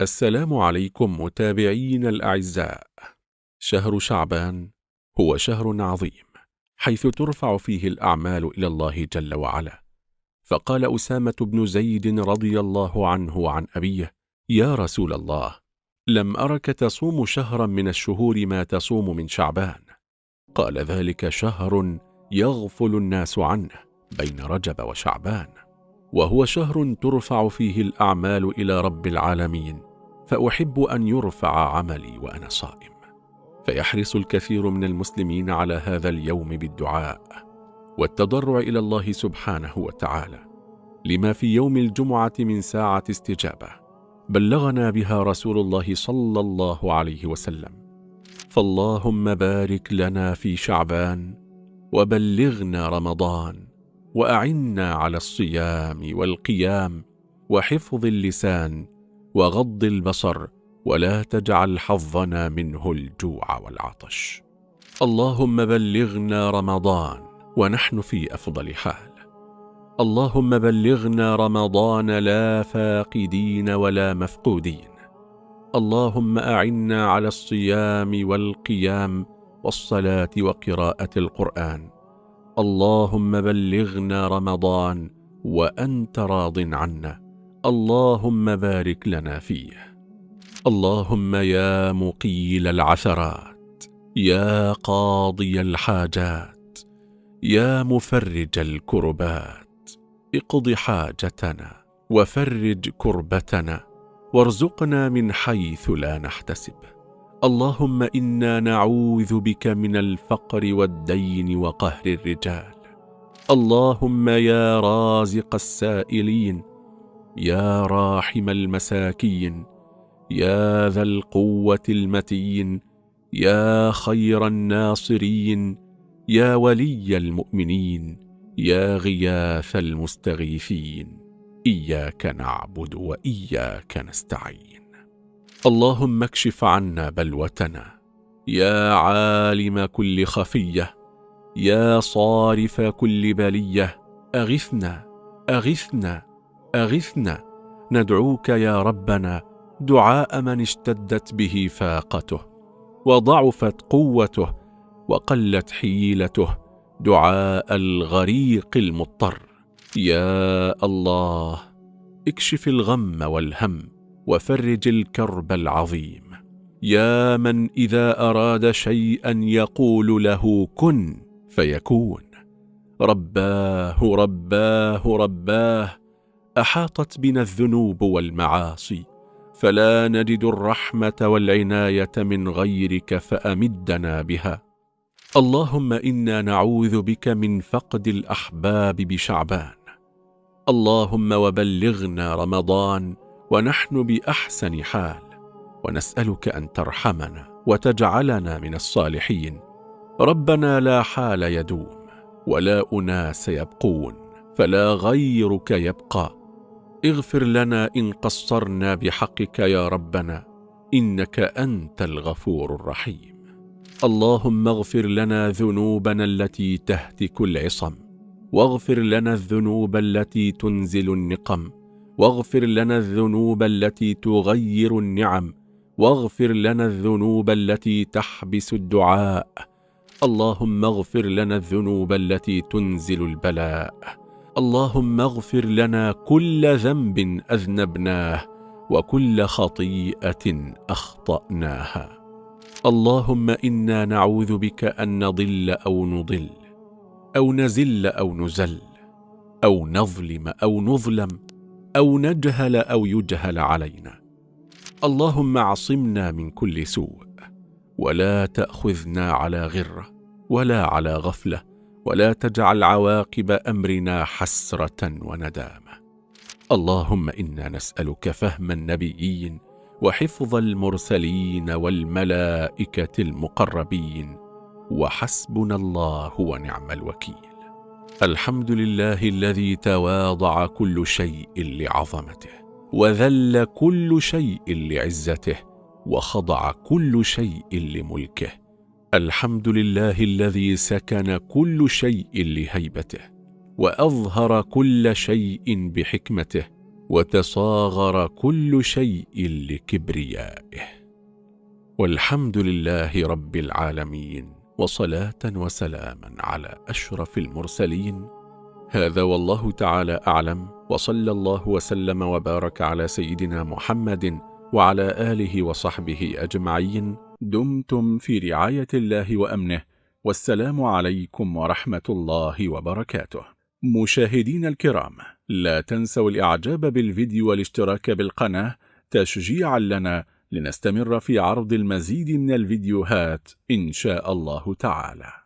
السلام عليكم متابعين الأعزاء. شهر شعبان هو شهر عظيم حيث ترفع فيه الأعمال إلى الله جل وعلا. فقال أسامة بن زيد رضي الله عنه وعن أبيه يا رسول الله لم أرك تصوم شهرا من الشهور ما تصوم من شعبان. قال ذلك شهر يغفل الناس عنه بين رجب وشعبان. وهو شهر ترفع فيه الأعمال إلى رب العالمين فأحب أن يرفع عملي وأنا صائم. فيحرص الكثير من المسلمين على هذا اليوم بالدعاء والتضرع إلى الله سبحانه وتعالى. لما في يوم الجمعة من ساعة استجابة بلغنا بها رسول الله صلى الله عليه وسلم. فاللهم بارك لنا في شعبان وبلغنا رمضان. وأعنا على الصيام والقيام وحفظ اللسان وغض البصر ولا تجعل حظنا منه الجوع والعطش. اللهم بلغنا رمضان ونحن في أفضل حال. اللهم بلغنا رمضان لا فاقدين ولا مفقودين. اللهم أعنا على الصيام والقيام والصلاة وقراءة القرآن اللهم بلغنا رمضان وأنت راض عنا. اللهم بارك لنا فيه. اللهم يا مقيل العثرات يا قاضي الحاجات يا مفرج الكربات. اقض حاجتنا وفرج كربتنا وارزقنا من حيث لا نحتسب. اللهم إنا نعوذ بك من الفقر والدين وقهر الرجال. اللهم يا رازق السائلين يا راحم المساكين يا ذا القوة المتين يا خير الناصرين يا ولي المؤمنين يا غياث المستغيثين. إياك نعبد وإياك نستعين. اللهم اكشف عنا بلوتنا. يا عالم كل خفية. يا صارف كل بلية. أغثنا أغثنا أغثنا. ندعوك يا ربنا دعاء من اشتدت به فاقته. وضعفت قوته وقلت حيلته. دعاء الغريق المضطر. يا الله اكشف الغم والهم. وفرج الكرب العظيم. يا من إذا أراد شيئا يقول له كن فيكون. رباه رباه رباه أحاطت بنا الذنوب والمعاصي فلا نجد الرحمة والعناية من غيرك فأمدنا بها. اللهم إنا نعوذ بك من فقد الأحباب بشعبان. اللهم وبلغنا رمضان ونحن بأحسن حال ونسألك أن ترحمنا وتجعلنا من الصالحين. ربنا لا حال يدوم ولا أناس يبقون فلا غيرك يبقى. اغفر لنا إن قصرنا بحقك يا ربنا إنك أنت الغفور الرحيم. اللهم اغفر لنا ذنوبنا التي تهتك العصم واغفر لنا الذنوب التي تنزل النقم. واغفر لنا الذنوب التي تغير النعم واغفر لنا الذنوب التي تحبس الدعاء. اللهم اغفر لنا الذنوب التي تنزل البلاء. اللهم اغفر لنا كل ذنب أذنبناه وكل خطيئة أخطأناها. اللهم إنا نعوذ بك أن نضل أو نضل أو نزل أو نزل أو نظلم أو نظلم أو نجهل أو يجهل علينا. اللهم اعصمنا من كل سوء ولا تأخذنا على غرة ولا على غفلة ولا تجعل عواقب أمرنا حسرة وندامة. اللهم إنا نسألك فهم النبيين وحفظ المرسلين والملائكة المقربين وحسبنا الله ونعم الوكيل. الحمد لله الذي تواضع كل شيء لعظمته وذل كل شيء لعزته وخضع كل شيء لملكه. الحمد لله الذي سكن كل شيء لهيبته وأظهر كل شيء بحكمته وتصاغر كل شيء لكبريائه. والحمد لله رب العالمين. وصلاة وسلاما على أشرف المرسلين. هذا والله تعالى أعلم وصلى الله وسلم وبارك على سيدنا محمد وعلى آله وصحبه أجمعين. دمتم في رعاية الله وأمنه والسلام عليكم ورحمة الله وبركاته. مشاهدين الكرام لا تنسوا الإعجاب بالفيديو والاشتراك بالقناة تشجيعا لنا لنستمر في عرض المزيد من الفيديوهات إن شاء الله تعالى.